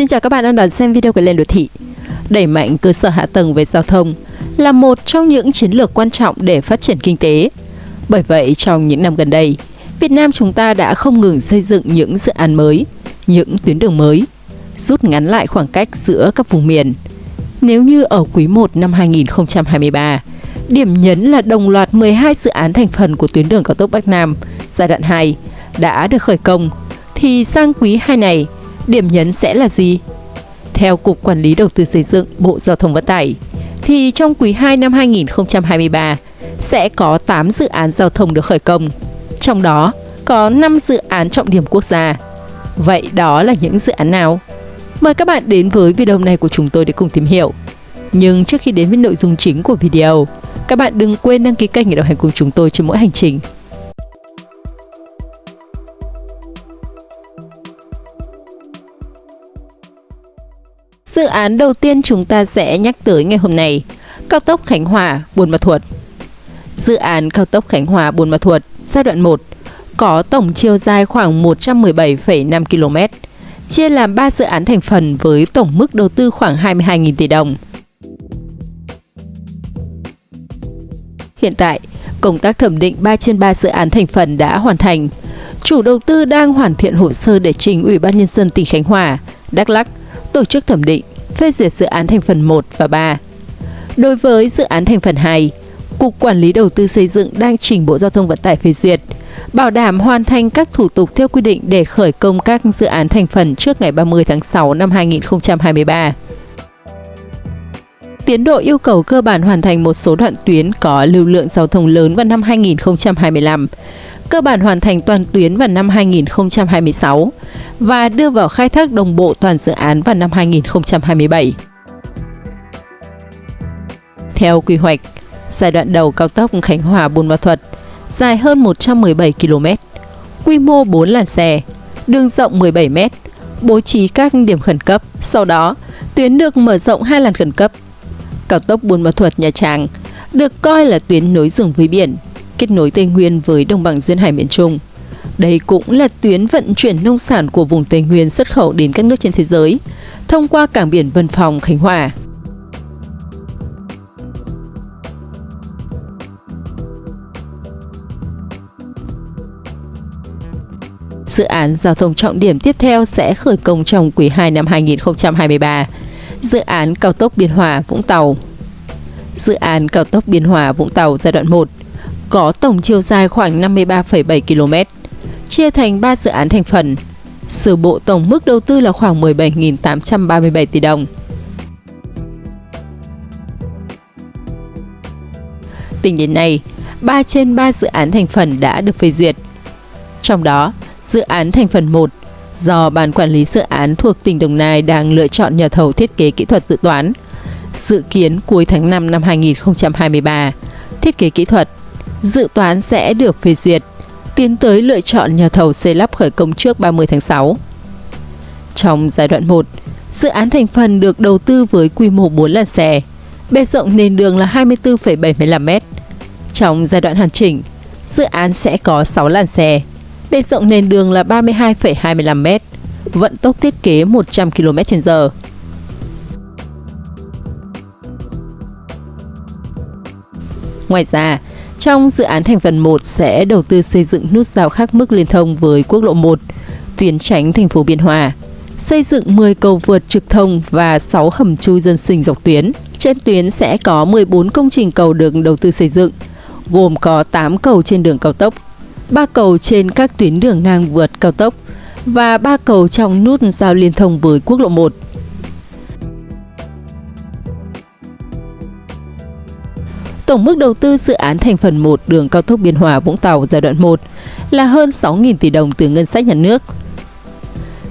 Xin chào các bạn đang đón xem video của Lên Đô Thị. Đẩy mạnh cơ sở hạ tầng về giao thông là một trong những chiến lược quan trọng để phát triển kinh tế. Bởi vậy, trong những năm gần đây, Việt Nam chúng ta đã không ngừng xây dựng những dự án mới, những tuyến đường mới, rút ngắn lại khoảng cách giữa các vùng miền. Nếu như ở quý 1 năm 2023, điểm nhấn là đồng loạt 12 dự án thành phần của tuyến đường cao tốc Bắc Nam giai đoạn 2 đã được khởi công, thì sang quý 2 này, điểm nhấn sẽ là gì? Theo Cục Quản lý Đầu tư Xây dựng Bộ Giao thông Vận tải, thì trong quý 2 năm 2023 sẽ có 8 dự án giao thông được khởi công. Trong đó có 5 dự án trọng điểm quốc gia. Vậy đó là những dự án nào? Mời các bạn đến với video này của chúng tôi để cùng tìm hiểu. Nhưng trước khi đến với nội dung chính của video, các bạn đừng quên đăng ký kênh để đồng hành cùng chúng tôi trên mỗi hành trình. Dự án đầu tiên chúng ta sẽ nhắc tới ngày hôm nay, cao tốc Khánh Hòa – Buôn Ma Thuột. Dự án cao tốc Khánh Hòa – Buôn Ma Thuột giai đoạn 1 có tổng chiều dài khoảng 117,5 km, chia làm 3 dự án thành phần với tổng mức đầu tư khoảng 22.000 tỷ đồng. Hiện tại, công tác thẩm định 3 trên 3 dự án thành phần đã hoàn thành. Chủ đầu tư đang hoàn thiện hồ sơ để trình Ủy ban Nhân dân tỉnh Khánh Hòa, Đắk Lắk tổ chức thẩm định, phê duyệt dự án thành phần 1 và 3. Đối với dự án thành phần 2, Cục Quản lý Đầu tư xây dựng đang trình Bộ Giao thông Vận tải phê duyệt, bảo đảm hoàn thành các thủ tục theo quy định để khởi công các dự án thành phần trước ngày 30 tháng 6 năm 2023. Tiến độ yêu cầu cơ bản hoàn thành một số đoạn tuyến có lưu lượng giao thông lớn vào năm 2025, cơ bản hoàn thành toàn tuyến vào năm 2026 và đưa vào khai thác đồng bộ toàn dự án vào năm 2027. Theo quy hoạch, giai đoạn đầu cao tốc Khánh Hòa Buôn Ma Thuột dài hơn 117 km, quy mô 4 làn xe, đường rộng 17 m, bố trí các điểm khẩn cấp. Sau đó, tuyến được mở rộng hai làn khẩn cấp. Cao tốc Buôn Ma Thuột Nha Trang được coi là tuyến nối rừng với biển, kết nối Tây Nguyên với đồng bằng duyên hải miền Trung. Đây cũng là tuyến vận chuyển nông sản của vùng Tây Nguyên xuất khẩu đến các nước trên thế giới, thông qua cảng biển Vân Phòng, Khánh Hòa. Dự án giao thông trọng điểm tiếp theo sẽ khởi công trong quý 2 năm 2023. Dự án cao tốc Biên Hòa Vũng Tàu Dự án cao tốc Biên Hòa Vũng Tàu giai đoạn 1 có tổng chiều dài khoảng 53,7 km, chia thành 3 dự án thành phần. Sửa bộ tổng mức đầu tư là khoảng 17.837 tỷ đồng. Tính đến nay, 3 trên 3 dự án thành phần đã được phê duyệt. Trong đó, dự án thành phần 1 do Ban Quản lý Dự án thuộc tỉnh Đồng Nai đang lựa chọn nhà thầu thiết kế kỹ thuật dự toán. Dự kiến cuối tháng 5 năm 2023, thiết kế kỹ thuật, dự toán sẽ được phê duyệt, tiến tới lựa chọn nhà thầu xây lắp khởi công trước 30 tháng 6. Trong giai đoạn 1, dự án thành phần được đầu tư với quy mô 4 làn xe, bề rộng nền đường là 24,75 m. Trong giai đoạn hoàn chỉnh, dự án sẽ có 6 làn xe, bề rộng nền đường là 32,25 m, vận tốc thiết kế 100 km/h. Ngoài ra, trong dự án thành phần 1 sẽ đầu tư xây dựng nút giao khác mức liên thông với quốc lộ 1, tuyến tránh thành phố Biên Hòa, xây dựng 10 cầu vượt trực thông và 6 hầm chui dân sinh dọc tuyến. Trên tuyến sẽ có 14 công trình cầu được đầu tư xây dựng, gồm có 8 cầu trên đường cao tốc, 3 cầu trên các tuyến đường ngang vượt cao tốc và 3 cầu trong nút giao liên thông với quốc lộ 1. Tổng mức đầu tư dự án thành phần 1 đường cao tốc Biên Hòa Vũng Tàu giai đoạn 1 là hơn 6.000 tỷ đồng từ ngân sách nhà nước.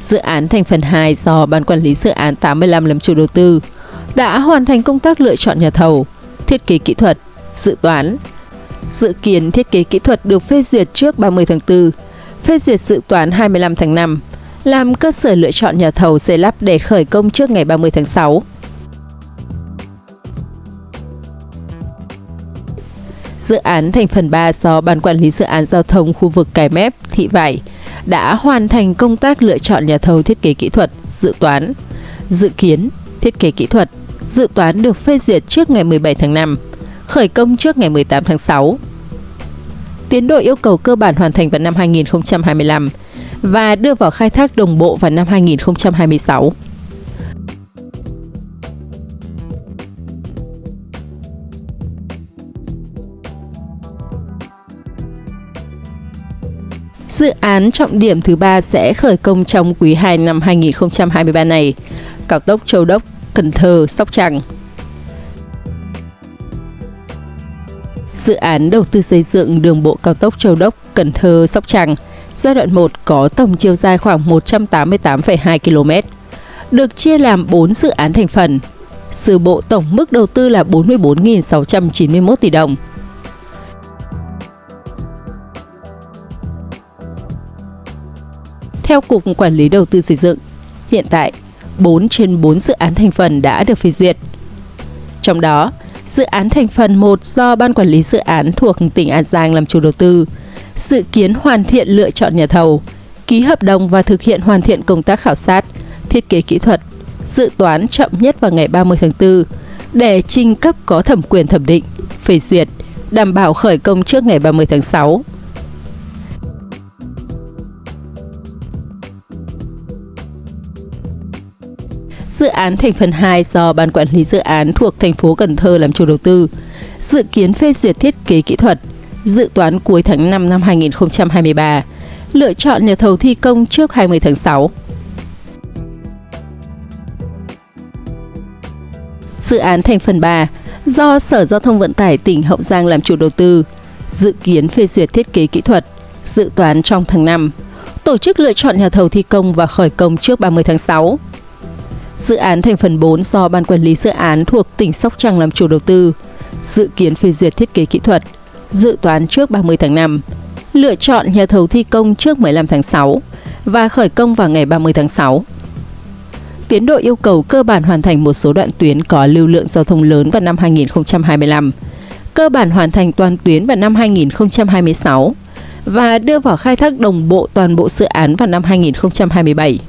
Dự án thành phần 2 do Ban Quản lý Dự án 85 làm chủ đầu tư đã hoàn thành công tác lựa chọn nhà thầu, thiết kế kỹ thuật, dự toán. Dự kiến thiết kế kỹ thuật được phê duyệt trước 30 tháng 4, phê duyệt dự toán 25 tháng 5, làm cơ sở lựa chọn nhà thầu xây lắp để khởi công trước ngày 30 tháng 6. Dự án thành phần 3 do Ban Quản lý Dự án Giao thông khu vực Cái Mép, Thị Vải đã hoàn thành công tác lựa chọn nhà thầu thiết kế kỹ thuật, dự toán, dự kiến, thiết kế kỹ thuật, dự toán được phê duyệt trước ngày 17 tháng 5, khởi công trước ngày 18 tháng 6. Tiến độ yêu cầu cơ bản hoàn thành vào năm 2025 và đưa vào khai thác đồng bộ vào năm 2026. Dự án trọng điểm thứ ba sẽ khởi công trong quý 2 năm 2023 này, cao tốc Châu Đốc, Cần Thơ, Sóc Trăng. Dự án đầu tư xây dựng đường bộ cao tốc Châu Đốc, Cần Thơ, Sóc Trăng giai đoạn 1 có tổng chiều dài khoảng 188,2 km, được chia làm 4 dự án thành phần. Sự bộ tổng mức đầu tư là 44.691 tỷ đồng. Theo Cục Quản lý Đầu tư xây dựng, hiện tại 4 trên 4 dự án thành phần đã được phê duyệt. Trong đó, dự án thành phần 1 do Ban Quản lý Dự án thuộc tỉnh An Giang làm chủ đầu tư, dự kiến hoàn thiện lựa chọn nhà thầu, ký hợp đồng và thực hiện hoàn thiện công tác khảo sát, thiết kế kỹ thuật, dự toán chậm nhất vào ngày 30 tháng 4 để trình cấp có thẩm quyền thẩm định, phê duyệt, đảm bảo khởi công trước ngày 30 tháng 6 Dự án thành phần 2 do Ban Quản lý Dự án thuộc thành phố Cần Thơ làm chủ đầu tư, dự kiến phê duyệt thiết kế kỹ thuật, dự toán cuối tháng 5 năm 2023, lựa chọn nhà thầu thi công trước 20 tháng 6. Dự án thành phần 3 do Sở Giao thông Vận tải tỉnh Hậu Giang làm chủ đầu tư, dự kiến phê duyệt thiết kế kỹ thuật, dự toán trong tháng 5, tổ chức lựa chọn nhà thầu thi công và khởi công trước 30 tháng 6. Dự án thành phần 4 do Ban Quản lý Dự án thuộc tỉnh Sóc Trăng làm chủ đầu tư, dự kiến phê duyệt thiết kế kỹ thuật, dự toán trước 30 tháng 5, lựa chọn nhà thầu thi công trước 15 tháng 6 và khởi công vào ngày 30 tháng 6. Tiến độ yêu cầu cơ bản hoàn thành một số đoạn tuyến có lưu lượng giao thông lớn vào năm 2025, cơ bản hoàn thành toàn tuyến vào năm 2026 và đưa vào khai thác đồng bộ toàn bộ dự án vào năm 2027.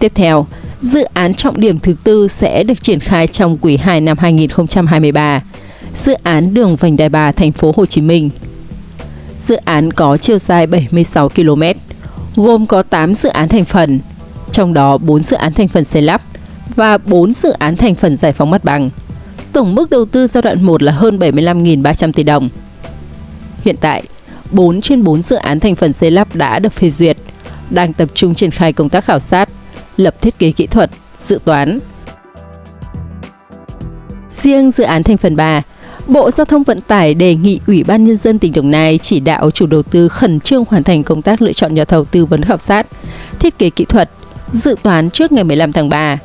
Tiếp theo, dự án trọng điểm thứ tư sẽ được triển khai trong quý 2 năm 2023. Dự án đường vành đai 3 thành phố Hồ Chí Minh. Dự án có chiều dài 76 km, gồm có 8 dự án thành phần, trong đó 4 dự án thành phần xây lắp và 4 dự án thành phần giải phóng mặt bằng. Tổng mức đầu tư giai đoạn 1 là hơn 75.300 tỷ đồng. Hiện tại, 4 trên 4 dự án thành phần xây lắp đã được phê duyệt, đang tập trung triển khai công tác khảo sát, lập thiết kế kỹ thuật, dự toán. Riêng dự án thành phần 3, Bộ Giao thông Vận tải đề nghị Ủy ban Nhân dân tỉnh Đồng Nai chỉ đạo chủ đầu tư khẩn trương hoàn thành công tác lựa chọn nhà thầu tư vấn khảo sát, thiết kế kỹ thuật, dự toán trước ngày 15 tháng 3,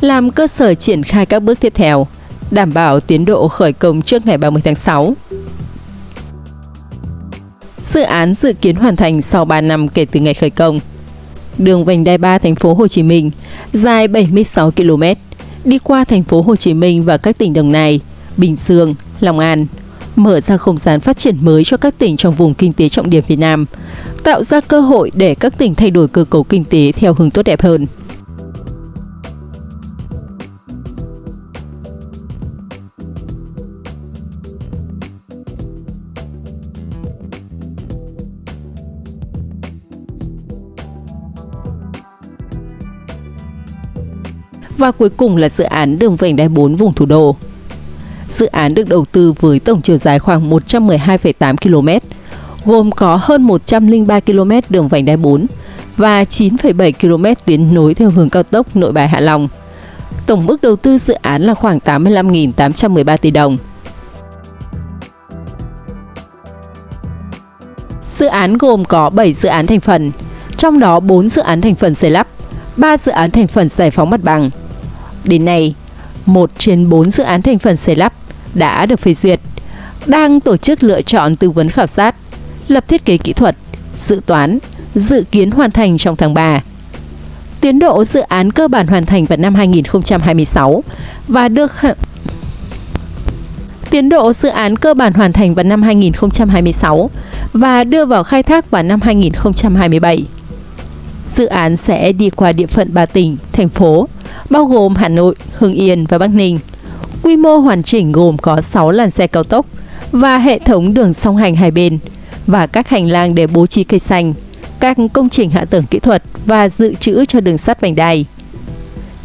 làm cơ sở triển khai các bước tiếp theo, đảm bảo tiến độ khởi công trước ngày 30 tháng 6. Dự án dự kiến hoàn thành sau 3 năm kể từ ngày khởi công đường vành đai 3 thành phố Hồ Chí Minh dài 76 km, đi qua thành phố Hồ Chí Minh và các tỉnh Đồng Nai, Bình Dương, Long An, mở ra không gian phát triển mới cho các tỉnh trong vùng kinh tế trọng điểm Việt Nam, tạo ra cơ hội để các tỉnh thay đổi cơ cấu kinh tế theo hướng tốt đẹp hơn. Và cuối cùng là dự án đường vành đai 4 vùng thủ đô. Dự án được đầu tư với tổng chiều dài khoảng 112,8 km, gồm có hơn 103 km đường vành đai 4 và 9,7 km tuyến nối theo hướng cao tốc Nội Bài Hạ Long. Tổng mức đầu tư dự án là khoảng 85.813 tỷ đồng. Dự án gồm có 7 dự án thành phần, trong đó 4 dự án thành phần xây lắp, 3 dự án thành phần giải phóng mặt bằng, Đến nay, một trên 4 dự án thành phần xây lắp đã được phê duyệt, đang tổ chức lựa chọn tư vấn khảo sát, lập thiết kế kỹ thuật, dự toán, dự kiến hoàn thành trong tháng 3. Tiến độ dự án cơ bản hoàn thành vào năm 2026 và được Tiến độ dự án cơ bản hoàn thành vào năm 2026 và đưa vào khai thác vào năm 2027. Dự án sẽ đi qua địa phận ba tỉnh, thành phố, bao gồm Hà Nội, Hưng Yên và Bắc Ninh. Quy mô hoàn chỉnh gồm có 6 làn xe cao tốc và hệ thống đường song hành hai bên và các hành lang để bố trí cây xanh, các công trình hạ tầng kỹ thuật và dự trữ cho đường sắt vành đai.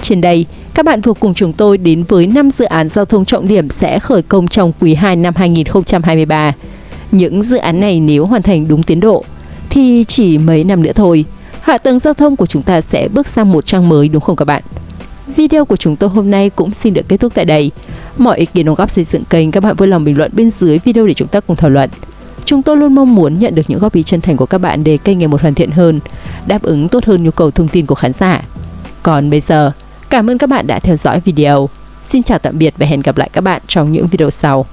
Trên đây, các bạn vừa cùng chúng tôi đến với 5 dự án giao thông trọng điểm sẽ khởi công trong quý 2 năm 2023. Những dự án này nếu hoàn thành đúng tiến độ thì chỉ mấy năm nữa thôi, hạ tầng giao thông của chúng ta sẽ bước sang một trang mới đúng không các bạn? Video của chúng tôi hôm nay cũng xin được kết thúc tại đây. Mọi ý kiến đóng góp xây dựng kênh các bạn vui lòng bình luận bên dưới video để chúng ta cùng thảo luận. Chúng tôi luôn mong muốn nhận được những góp ý chân thành của các bạn để kênh ngày một hoàn thiện hơn, đáp ứng tốt hơn nhu cầu thông tin của khán giả. Còn bây giờ, cảm ơn các bạn đã theo dõi video. Xin chào tạm biệt và hẹn gặp lại các bạn trong những video sau.